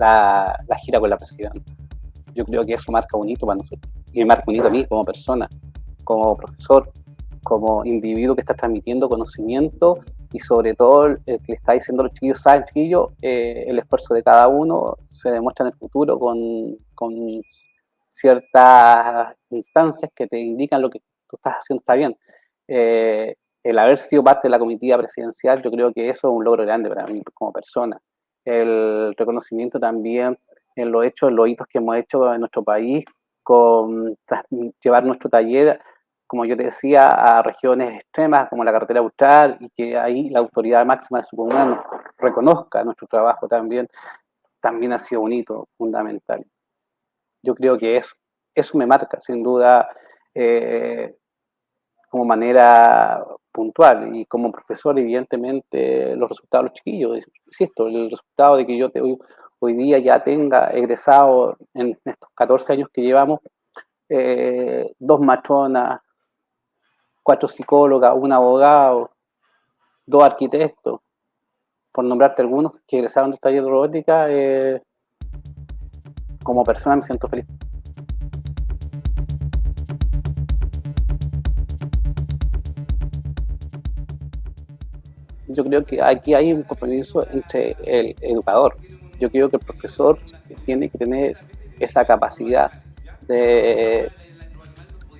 la, gira con la presidenta. Yo creo que eso marca un hito para nosotros. Y me marca un hito a mí como persona, como profesor, como individuo que está transmitiendo conocimiento y sobre todo el que le está diciendo a los chiquillos, saben chiquillos, eh, el esfuerzo de cada uno se demuestra en el futuro con, con ciertas instancias que te indican lo que tú estás haciendo está bien. Eh, el haber sido parte de la comitiva presidencial, yo creo que eso es un logro grande para mí como persona. El reconocimiento también en los hechos, en los hitos que hemos hecho en nuestro país, con llevar nuestro taller, como yo te decía, a regiones extremas como la carretera austral y que ahí la autoridad máxima de su comunidad reconozca nuestro trabajo también, también ha sido un hito fundamental. Yo creo que eso, eso me marca, sin duda, eh, como manera puntual y como profesor evidentemente los resultados de los chiquillos, insisto, el resultado de que yo te, hoy, hoy día ya tenga egresado en estos 14 años que llevamos eh, dos matronas, cuatro psicólogas, un abogado, dos arquitectos, por nombrarte algunos que egresaron del taller de robótica, eh, como persona me siento feliz. Yo creo que aquí hay un compromiso entre el educador. Yo creo que el profesor tiene que tener esa capacidad de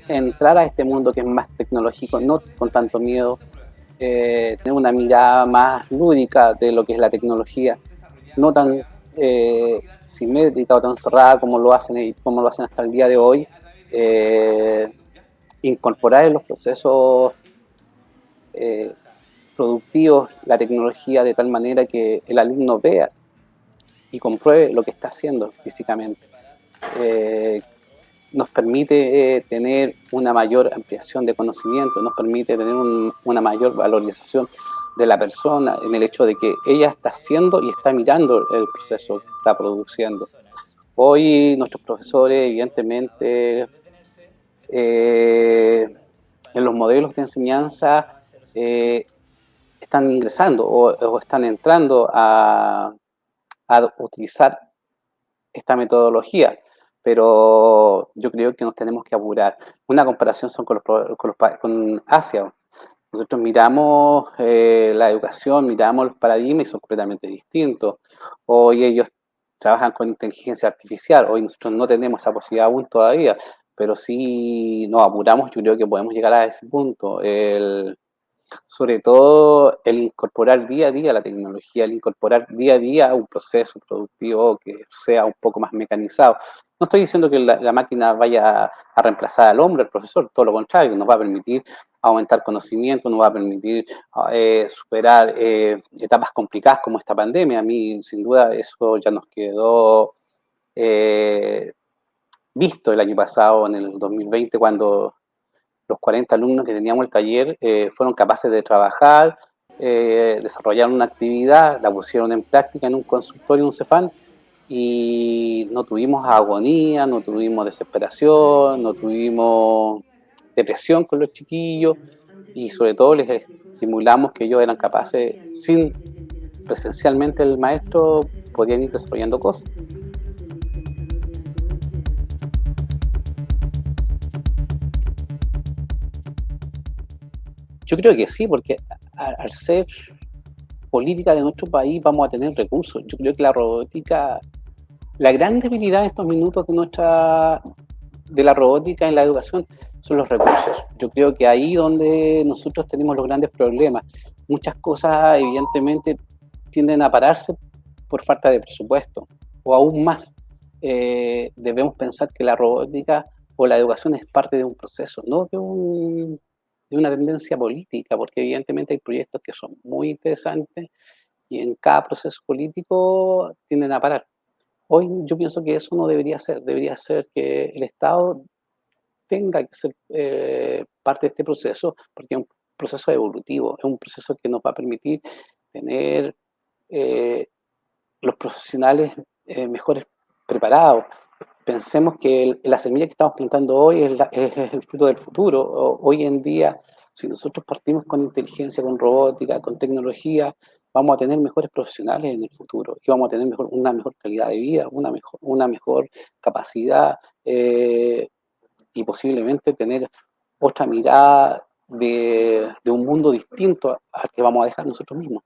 entrar a este mundo que es más tecnológico, no con tanto miedo, eh, tener una mirada más lúdica de lo que es la tecnología, no tan eh, simétrica o tan cerrada como lo hacen como lo hacen hasta el día de hoy, eh, incorporar en los procesos productivos la tecnología de tal manera que el alumno vea y compruebe lo que está haciendo físicamente. Eh, nos permite eh, tener una mayor ampliación de conocimiento, nos permite tener una mayor valorización de la persona en el hecho de que ella está haciendo y está mirando el proceso que está produciendo. Hoy nuestros profesores, evidentemente, eh, en los modelos de enseñanza están ingresando o, están entrando a, utilizar esta metodología, pero yo creo que nos tenemos que apurar. Una comparación son con, los, con, Asia. Nosotros miramos eh, la educación, miramos los paradigmas y son completamente distintos. Hoy ellos trabajan con inteligencia artificial, hoy nosotros no tenemos esa posibilidad aún todavía, pero si nos apuramos yo creo que podemos llegar a ese punto. Sobre todo el incorporar día a día la tecnología, el incorporar día a día un proceso productivo que sea un poco más mecanizado. No estoy diciendo que la, máquina vaya a reemplazar al hombre, al profesor, todo lo contrario, nos va a permitir aumentar conocimiento, nos va a permitir eh, superar eh, etapas complicadas como esta pandemia. A mí, sin duda, eso ya nos quedó eh, visto el año pasado, en el 2020, cuando los 40 alumnos que teníamos el taller eh, fueron capaces de trabajar, eh, desarrollaron una actividad, la pusieron en práctica en un consultorio, en un CEFAN, y no tuvimos agonía, no tuvimos desesperación, no tuvimos depresión con los chiquillos, y sobre todo les estimulamos que ellos eran capaces, sin presencialmente el maestro, podían ir desarrollando cosas. Yo creo que sí, porque al ser política de nuestro país vamos a tener recursos. Yo creo que la robótica, la gran debilidad en estos minutos de nuestra de la robótica en la educación son los recursos. Yo creo que ahí donde nosotros tenemos los grandes problemas. Muchas cosas evidentemente tienden a pararse por falta de presupuesto o aún más. Eh, debemos pensar que la robótica o la educación es parte de un proceso, no de un de una tendencia política, porque evidentemente hay proyectos que son muy interesantes y en cada proceso político tienden a parar. Hoy yo pienso que eso no debería ser, debería ser que el Estado tenga que ser eh, parte de este proceso, porque es un proceso evolutivo, es un proceso que nos va a permitir tener eh, los profesionales eh, mejores preparados, pensemos que la semilla que estamos plantando hoy es, el fruto del futuro. Hoy en día Si nosotros partimos con inteligencia, con robótica, con tecnología, vamos a tener mejores profesionales en el futuro y vamos a tener mejor, una mejor calidad de vida, una mejor, capacidad eh, y posiblemente tener otra mirada de, un mundo distinto al que vamos a dejar nosotros mismos.